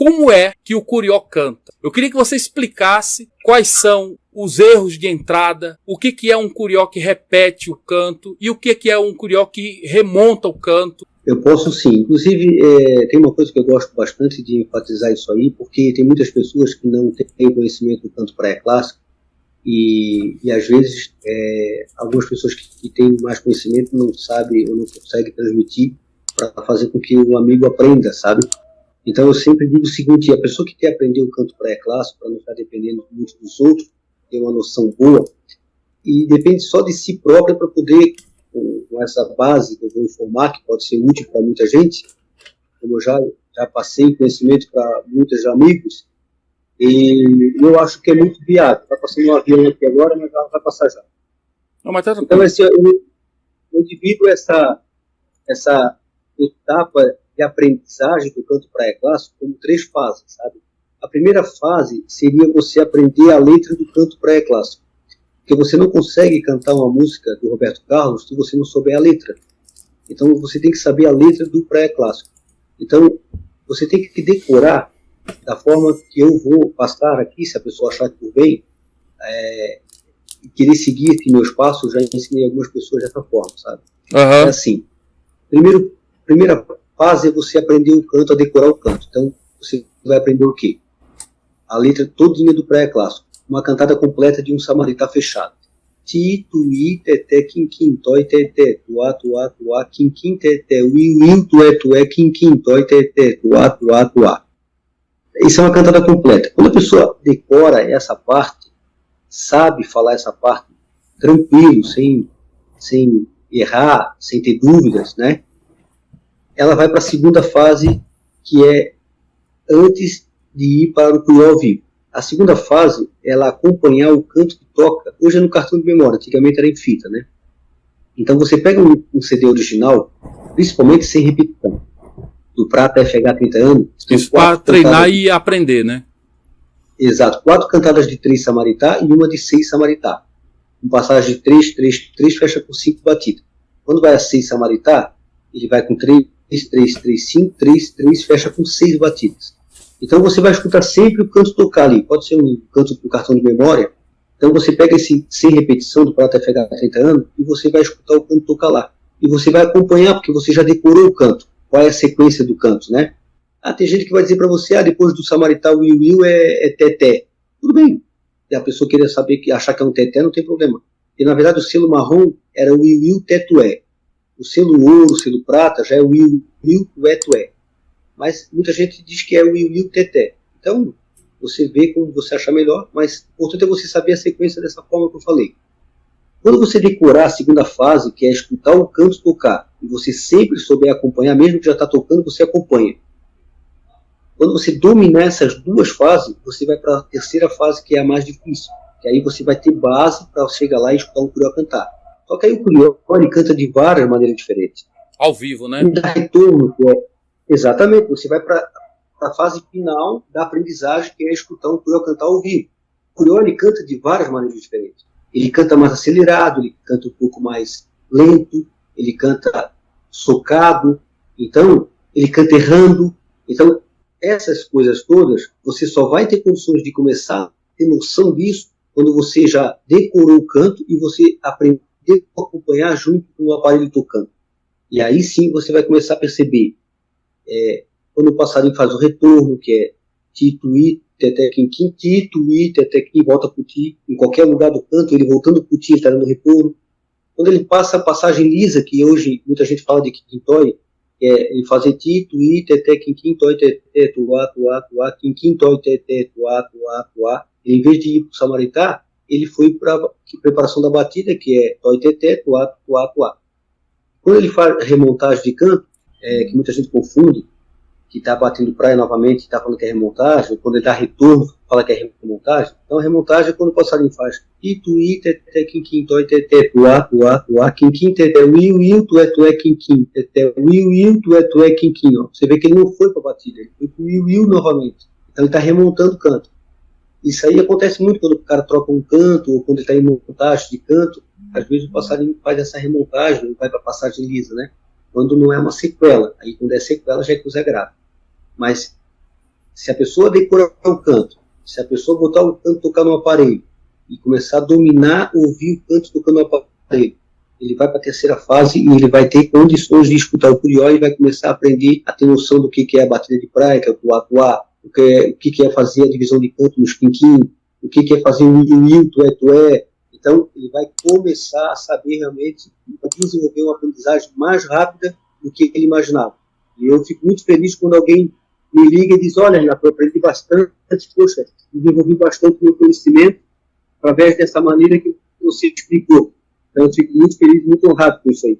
como é que o curió canta. Eu queria que você explicasse quais são os erros de entrada, o que, que é um curió que repete o canto e o que, que é um curió que remonta o canto. Eu posso sim. Inclusive, é, tem uma coisa que eu gosto bastante de enfatizar isso aí, porque tem muitas pessoas que não têm conhecimento do canto pré-clássico e, e, às vezes é, algumas pessoas que, que, têm mais conhecimento não sabem ou não conseguem transmitir para fazer com que o amigo aprenda, sabe? Então eu sempre digo o seguinte, a pessoa que quer aprender o canto pré-clássico, para não estar dependendo muito dos outros, ter uma noção boa, e depende só de si própria para poder, com, com, essa base que eu vou informar, que pode ser útil para muita gente, como eu já, já passei conhecimento para muitos amigos, e eu acho que é muito viável. Está passando um avião aqui agora, mas ela vai passar já. Não, mas tá então, eu, eu divido essa, essa etapa de aprendizagem do canto praia clássico como três fases, sabe? A primeira fase seria você aprender a letra do canto praia clássico. Porque você não consegue cantar uma música do Roberto Carlos se você não souber a letra. Então você tem que saber a letra do praia clássico. Então você tem que decorar da forma que eu vou passar aqui, se a pessoa achar que por bem, é, querer seguir aqui meus passos, já ensinei algumas pessoas dessa forma, sabe? Uhum. É assim. Primeiro, primeira fase é você aprender o canto, a decorar o canto. Então, você vai aprender o quê? A letra todinha do pré-clássico. Uma cantada completa de um samaritá fechado. Ti, tu, i, teté, quim, quim, toi, teté, tuá, tuá, tuá, quim, quim, teté, ui, ui, tué, tué, quim, quim, toi, teté, tuá, tuá, tuá. Isso é uma cantada completa. Quando a pessoa decora essa parte, sabe falar essa parte tranquilo, sem, sem errar, sem ter dúvidas, né? Ela vai para a segunda fase, que é antes de ir para o ao vivo. A segunda fase, ela acompanhar o canto que toca, hoje é no cartão de memória, antigamente era em fita, né? Então você pega um, um CD original, principalmente sem repetição, do Prata FH 30 anos. Isso para treinar e aprender, né? Exato, quatro cantadas de três Samaritá e uma de seis Samaritá. Um passagem de três, três, três fecha com cinco batidas. Quando vai a seis Samaritá, ele vai com três 3, 3, 3, 5, 3, 3, fecha com 6 batidas. Então você vai escutar sempre o canto tocar ali. Pode ser um canto do cartão de memória. Então você pega esse sem repetição do Prata FH 30 anos e você vai escutar o canto tocar lá. E você vai acompanhar porque você já decorou o canto. Qual é a sequência do canto, né? Ah, tem gente que vai dizer para você, ah, depois do Samaritá o Will Will é, é teté. Tudo bem. E a pessoa queria saber, que achar que é um teté, não tem problema. E na verdade o selo marrom era Will Will tetué. O selo ouro, o selo prata, já é o Will, Will Tué Mas muita gente diz que é o Will Will Teté. Então, você vê como você achar melhor, mas o importante é você saber a sequência dessa forma que eu falei. Quando você decorar a segunda fase, que é escutar o canto tocar, e você sempre souber acompanhar, mesmo que já está tocando, você acompanha. Quando você dominar essas duas fases, você vai para a terceira fase, que é a mais difícil. Que aí você vai ter base para chegar lá e escutar um curió cantar. Só que aí o Curió ele canta de várias maneiras diferentes. Ao vivo, né? Dá retorno, que é, exatamente, você vai para a fase final da aprendizagem, que é escutar um Curió cantar ao vivo. O Curió ele canta de várias maneiras diferentes. Ele canta mais acelerado, ele canta um pouco mais lento, ele canta socado, então ele canta errando. Então, essas coisas todas, você só vai ter condições de começar a ter noção disso quando você já decorou o canto e você aprende que acompanhar junto com o aparelho tocando. E aí sim você vai começar a perceber é, quando o passarinho faz o retorno, que é tituí, teté, quim, tituí, teté, quim, volta pro ti, em qualquer lugar do canto, ele voltando pro ti, está dando retorno. Quando ele passa a passagem lisa, que hoje muita gente fala de quintói, é ele fazer ti, tuí, teté, quim, quim, toi, teté, tuá, tuá, tuá, quim, toi, teté, tuá, tuá, tuá. Em vez de ir pro samaritá, ele foi para preparação da batida, que é toiteté, tuá, tuá, tuá. Quando ele faz remontagem de canto, é, que muita gente confunde, que está batendo praia novamente, está falando que é remontagem, quando ele dá retorno, fala que é remontagem. Então, remontagem é quando o passarinho faz itu, teté, quim, quim, toi, tuá, tuá, tuá, quim, quim, teté, uiu, uiu, tué, tué, quim, quim, teté, uiu, uiu, tué, tué, quim, quim, ó. Você vê que ele não foi para a batida, ele foi para o uiu, uiu novamente. Então, ele está remontando o canto. Isso aí acontece muito quando o cara troca um canto, ou quando ele está em montagem de canto, às vezes o passarinho faz essa remontagem, vai para passagem lisa, né? Quando não é uma sequela, aí quando é sequela já é coisa grave. Mas Se a pessoa decorar o canto, se a pessoa botar o canto tocar no aparelho e começar a dominar, ouvir o canto tocando no aparelho, ele vai para a terceira fase e ele vai ter condições de escutar o curió e vai começar a aprender a ter noção do que, é a batida de praia, que é o tuá-tuá, o que é, o que, é fazer a divisão de canto nos quinquim, o que, é fazer o il, tué-tué. Então, ele vai começar a saber realmente desenvolver uma aprendizagem mais rápida do que ele imaginava. E eu fico muito feliz quando alguém me liga e diz, olha, Renato, eu aprendi bastante, poxa, desenvolvi bastante meu conhecimento através dessa maneira que você explicou. Então, eu fico muito feliz, muito honrado com isso aí.